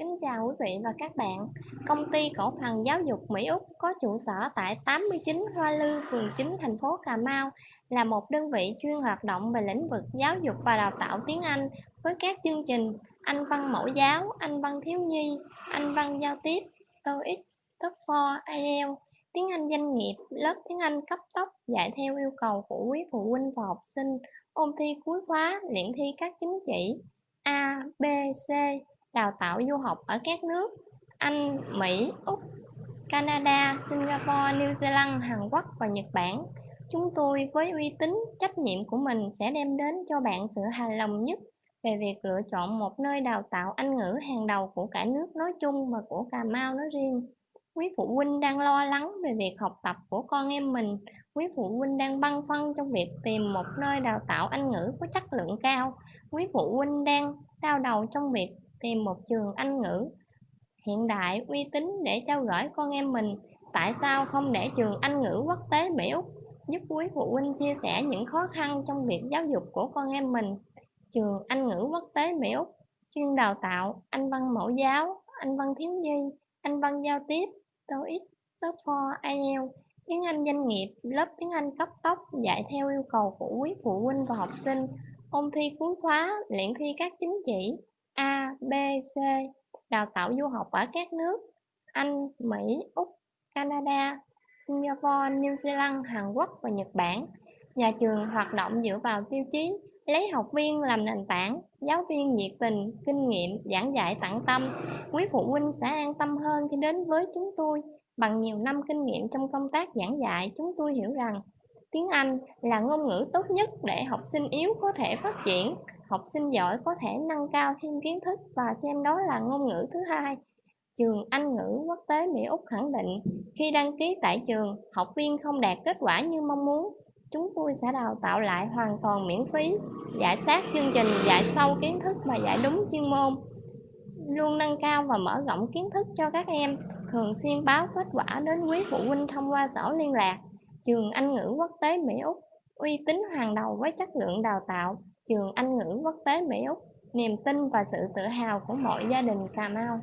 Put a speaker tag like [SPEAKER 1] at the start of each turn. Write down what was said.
[SPEAKER 1] Kính chào quý vị và các bạn. Công ty cổ phần giáo dục Mỹ Úc có trụ sở tại 89 Hoa Lư, phường 9, thành phố Cà Mau là một đơn vị chuyên hoạt động về lĩnh vực giáo dục và đào tạo tiếng Anh với các chương trình Anh văn mẫu giáo, Anh văn thiếu nhi, Anh văn giao tiếp, TOEIC, TOEFL, IELTS, tiếng Anh doanh nghiệp, lớp tiếng Anh cấp tốc dạy theo yêu cầu của quý phụ huynh và học sinh, ôn thi cuối khóa, luyện thi các chứng chỉ A, B, C, đào tạo du học ở các nước Anh, Mỹ, Úc, Canada, Singapore, New Zealand, Hàn Quốc và Nhật Bản. Chúng tôi với uy tín, trách nhiệm của mình sẽ đem đến cho bạn sự hài lòng nhất về việc lựa chọn một nơi đào tạo Anh ngữ hàng đầu của cả nước nói chung và của Cà Mau nói riêng. Quý phụ huynh đang lo lắng về việc học tập của con em mình, quý phụ huynh đang băn khoăn trong việc tìm một nơi đào tạo Anh ngữ có chất lượng cao, quý phụ huynh đang đau đầu trong việc tìm một trường Anh ngữ. Hiện đại, uy tín để trao gửi con em mình. Tại sao không để trường Anh ngữ quốc tế Mỹ Úc giúp quý phụ huynh chia sẻ những khó khăn trong việc giáo dục của con em mình? Trường Anh ngữ quốc tế Mỹ Úc chuyên đào tạo, Anh văn mẫu giáo, Anh văn thiếu nhi, Anh văn giao tiếp, TOEIC, TOEFL, IELTS, tiếng Anh doanh nghiệp, lớp tiếng Anh cấp tốc dạy theo yêu cầu của quý phụ huynh và học sinh. Ôn thi cuối khóa, luyện thi các chính chỉ B, C đào tạo du học ở các nước Anh, Mỹ, Úc, Canada, Singapore, New Zealand, Hàn Quốc và Nhật Bản. Nhà trường hoạt động dựa vào tiêu chí lấy học viên làm nền tảng, giáo viên nhiệt tình, kinh nghiệm, giảng dạy tận tâm. Quý phụ huynh sẽ an tâm hơn khi đến với chúng tôi. Bằng nhiều năm kinh nghiệm trong công tác giảng dạy, chúng tôi hiểu rằng tiếng Anh là ngôn ngữ tốt nhất để học sinh yếu có thể phát triển học sinh giỏi có thể nâng cao thêm kiến thức và xem đó là ngôn ngữ thứ hai. Trường Anh ngữ quốc tế Mỹ Úc khẳng định khi đăng ký tại trường, học viên không đạt kết quả như mong muốn, chúng tôi sẽ đào tạo lại hoàn toàn miễn phí, giải sát chương trình, dạy sâu kiến thức và dạy đúng chuyên môn. Luôn nâng cao và mở rộng kiến thức cho các em, thường xuyên báo kết quả đến quý phụ huynh thông qua sổ liên lạc. Trường Anh ngữ quốc tế Mỹ Úc uy tín hàng đầu với chất lượng đào tạo trường Anh ngữ quốc tế Mỹ Úc, niềm tin và sự tự hào của mọi gia đình Cà Mau.